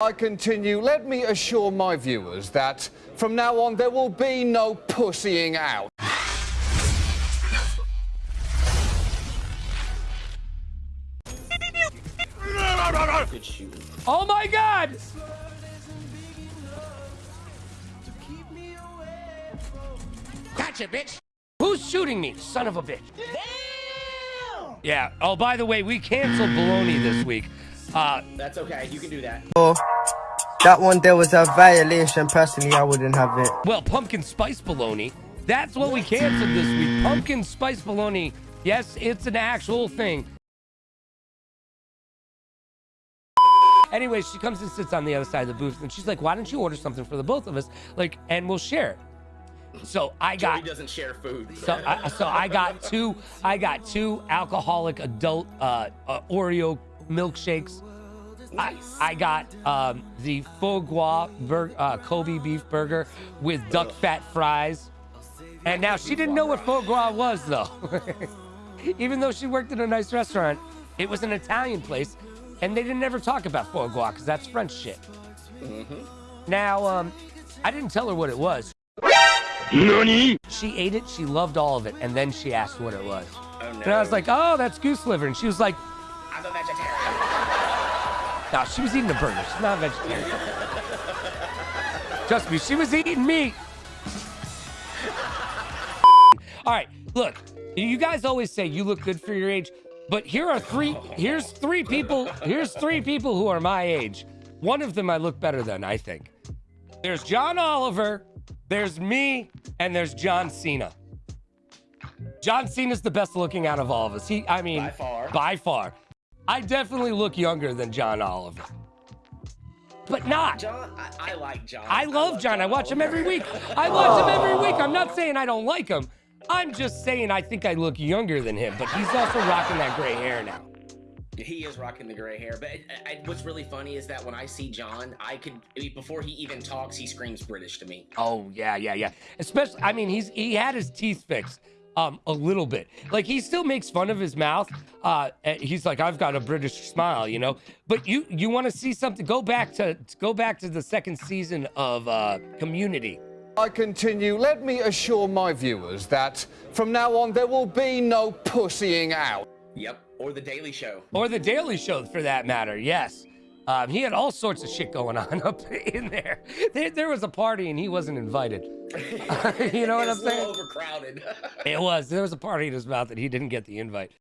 I continue, let me assure my viewers that from now on there will be no pussying out. Oh my god! Gotcha, bitch. Who's shooting me? Son of a bitch. Yeah. Oh, by the way, we canceled Baloney this week. Uh, That's okay. You can do that. Oh. That one there was a violation. Personally, I wouldn't have it. well, pumpkin spice baloney. That's what we canceled this week. Pumpkin spice baloney. Yes, it's an actual thing. Anyway, she comes and sits on the other side of the booth, and she's like, "Why don't you order something for the both of us? Like, and we'll share it." So I Joey got doesn't share food. So I, so I got two. I got two alcoholic adult uh, uh, Oreo milkshakes. I, I got um, the foie gras bur- uh, Kobe beef burger with duck fat fries. And now she didn't know what foie gras was though. Even though she worked in a nice restaurant, it was an Italian place, and they didn't ever talk about foie gras because that's French shit. Now, um, I didn't tell her what it was. She ate it, she loved all of it, and then she asked what it was. Oh, no. And I was like, oh, that's goose liver. And she was like, I'm a vegetarian. No, she was eating a burger. She's not a vegetarian. Trust me, she was eating meat. All right, look, you guys always say you look good for your age, but here are three, here's three people, here's three people who are my age. One of them I look better than, I think. There's John Oliver, there's me, and there's John Cena. John Cena's the best looking out of all of us. He, I mean, By far. By far. I definitely look younger than John Oliver. But not. John, I, I like John. I love John. I watch him every week. I watch him every week. I'm not saying I don't like him. I'm just saying I think I look younger than him, but he's also rocking that gray hair now. He is rocking the gray hair, but I, I, what's really funny is that when I see John, I could before he even talks, he screams British to me. Oh yeah, yeah, yeah. Especially, I mean, he's he had his teeth fixed um a little bit. Like he still makes fun of his mouth. Uh, he's like, I've got a British smile, you know. But you you want to see something? Go back to go back to the second season of uh, Community. I continue, let me assure my viewers that from now on there will be no pussying out. Yep, or the Daily Show. or the Daily Show for that matter. Yes, um, he had all sorts of shit going on up in there. There, there was a party and he wasn't invited. you know what I'm it's a little saying? overcrowded. It was. There was a party in his mouth that he didn't get the invite.